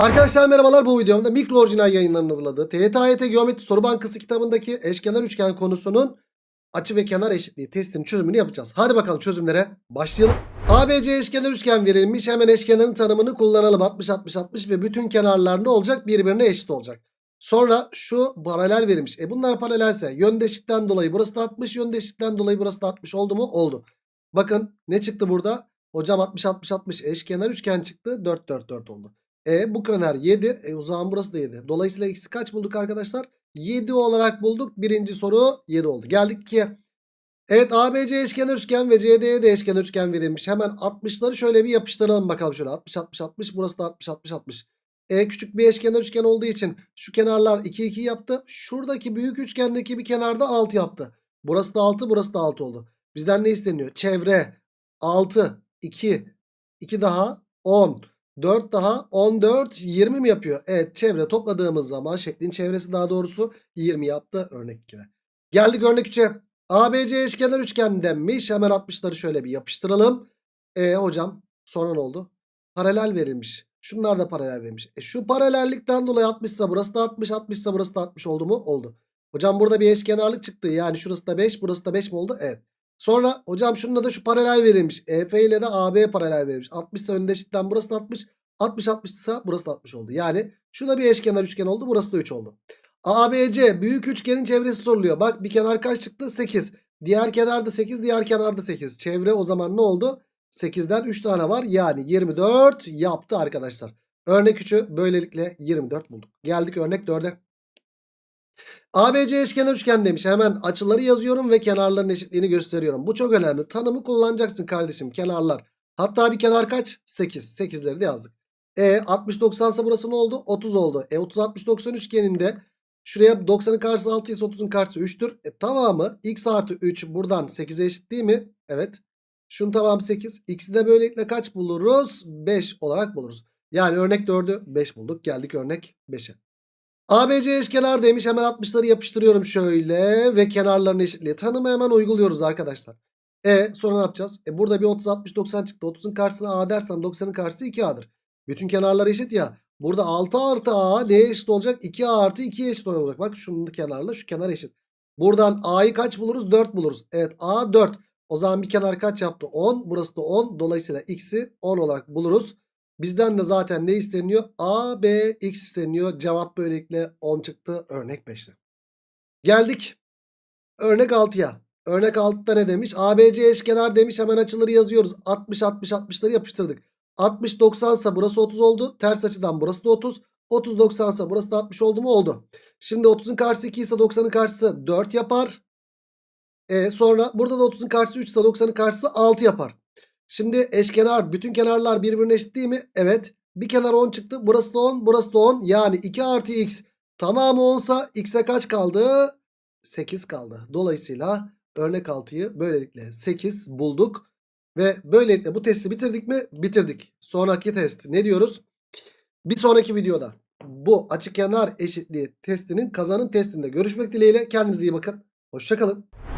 Arkadaşlar merhabalar bu videomda mikro orijinal yayınlarının hazırladığı TYT Geometri Soru Bankası kitabındaki eşkenar üçgen konusunun açı ve kenar eşitliği testinin çözümünü yapacağız. Hadi bakalım çözümlere başlayalım. ABC eşkenar üçgen verilmiş. Hemen eşkenarın tanımını kullanalım. 60 60 60 ve bütün kenarlar ne olacak? Birbirine eşit olacak. Sonra şu paralel verilmiş. E bunlar paralelse yönde eşitten dolayı burası da 60, yönde eşitten dolayı burası da 60 oldu mu? Oldu. Bakın ne çıktı burada? Hocam 60 60 60 eşkenar üçgen çıktı. 4 4 4 oldu. E bu kenar 7. E o zaman burası da 7. Dolayısıyla x'i kaç bulduk arkadaşlar? 7 olarak bulduk. Birinci soru 7 oldu. Geldik ki Evet ABC eşkenar üçgen ve CD'ye de eşkenar üçgen verilmiş. Hemen 60'ları şöyle bir yapıştıralım bakalım şöyle. 60 60 60 burası da 60 60 60. E küçük bir eşkenar üçgen olduğu için şu kenarlar 2 2 yaptı. Şuradaki büyük üçgendeki bir kenarda 6 yaptı. Burası da 6 burası da 6 oldu. Bizden ne isteniyor? Çevre 6 2 2 daha 10 4 daha 14 20 mi yapıyor? Evet çevre topladığımız zaman şeklin çevresi daha doğrusu 20 yaptı örnek 2'de. Geldik örnek 3'e. ABC eşkenar üçgen denmiş. Hemen 60'ları şöyle bir yapıştıralım. E hocam sonra ne oldu? Paralel verilmiş. Şunlar da paralel verilmiş. E şu paralellikten dolayı 60 ise burası da 60, 60 ise burası da 60 oldu mu? Oldu. Hocam burada bir eşkenarlık çıktı. Yani şurası da 5, burası da 5 mi oldu? Evet. Sonra hocam şununla da şu paralel verilmiş. EF ile de AB paralel verilmiş. 60 ise önünde eşitten burası da 60. 60 60 ise burası da 60 oldu. Yani şu da bir eşkenar üçgen oldu. Burası da 3 oldu. ABC büyük üçgenin çevresi soruluyor. Bak bir kenar kaç çıktı? 8. Diğer kenarda 8, diğer kenarda 8. Çevre o zaman ne oldu? 8'den 3 tane var. Yani 24 yaptı arkadaşlar. Örnek 3'ü böylelikle 24 bulduk. Geldik örnek 4'e. ABC eşkenar üçgen demiş. Hemen açıları yazıyorum ve kenarların eşitliğini gösteriyorum. Bu çok önemli. Tanımı kullanacaksın kardeşim. Kenarlar. Hatta bir kenar kaç? 8. 8'leri de yazdık. E 60 90 ise burası ne oldu? 30 oldu. E 30 60 90 üçgeninde şuraya 90'ın karşısı 6 ise 30'un karşısı 3'tür. E tamamı x artı 3 buradan 8'e eşit değil mi? Evet. Şunun tamamı 8. X'i de böylelikle kaç buluruz? 5 olarak buluruz. Yani örnek 4'ü 5 bulduk. Geldik örnek 5'e. ABC eşkenar demiş. Hemen 60'ları yapıştırıyorum şöyle. Ve kenarların eşitliği. Tanımı hemen uyguluyoruz arkadaşlar. E sonra ne yapacağız? E burada bir 30 60 90 çıktı. 30'un karşısına A dersem 90'ın karşısı 2A'dır. Bütün kenarlar eşit ya. Burada 6 artı A neye eşit olacak? 2A artı 2'ye eşit olacak. Bak şunun kenarla şu kenar eşit. Buradan A'yı kaç buluruz? 4 buluruz. Evet A 4. O zaman bir kenar kaç yaptı? 10. Burası da 10. Dolayısıyla x'i 10 olarak buluruz. Bizden de zaten ne isteniyor? A, B, X isteniyor. Cevap böylelikle 10 çıktı. Örnek 5'te. Geldik. Örnek 6'ya. Örnek 6'da ne demiş? ABC eşkenar demiş. Hemen açıları yazıyoruz. 60, 60, 60'ları yapıştırdık. 60, 90 ise burası 30 oldu. Ters açıdan burası da 30. 30, 90 ise burası da 60 oldu mu? Oldu. Şimdi 30'un karşısı 2 ise 90'ın karşısı 4 yapar. E sonra burada da 30'un karşısı 3 ise 90'ın karşısı 6 yapar. Şimdi eşkenar bütün kenarlar birbirine eşit değil mi? Evet. Bir kenar 10 çıktı. Burası da 10 burası da 10. Yani 2 artı x tamamı 10 sa x'e kaç kaldı? 8 kaldı. Dolayısıyla örnek 6'yı böylelikle 8 bulduk. Ve böylelikle bu testi bitirdik mi? Bitirdik. Sonraki test ne diyoruz? Bir sonraki videoda bu açık kenar eşitliği testinin kazanım testinde görüşmek dileğiyle. Kendinize iyi bakın. Hoşçakalın.